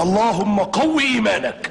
اللهم قو إيمانك.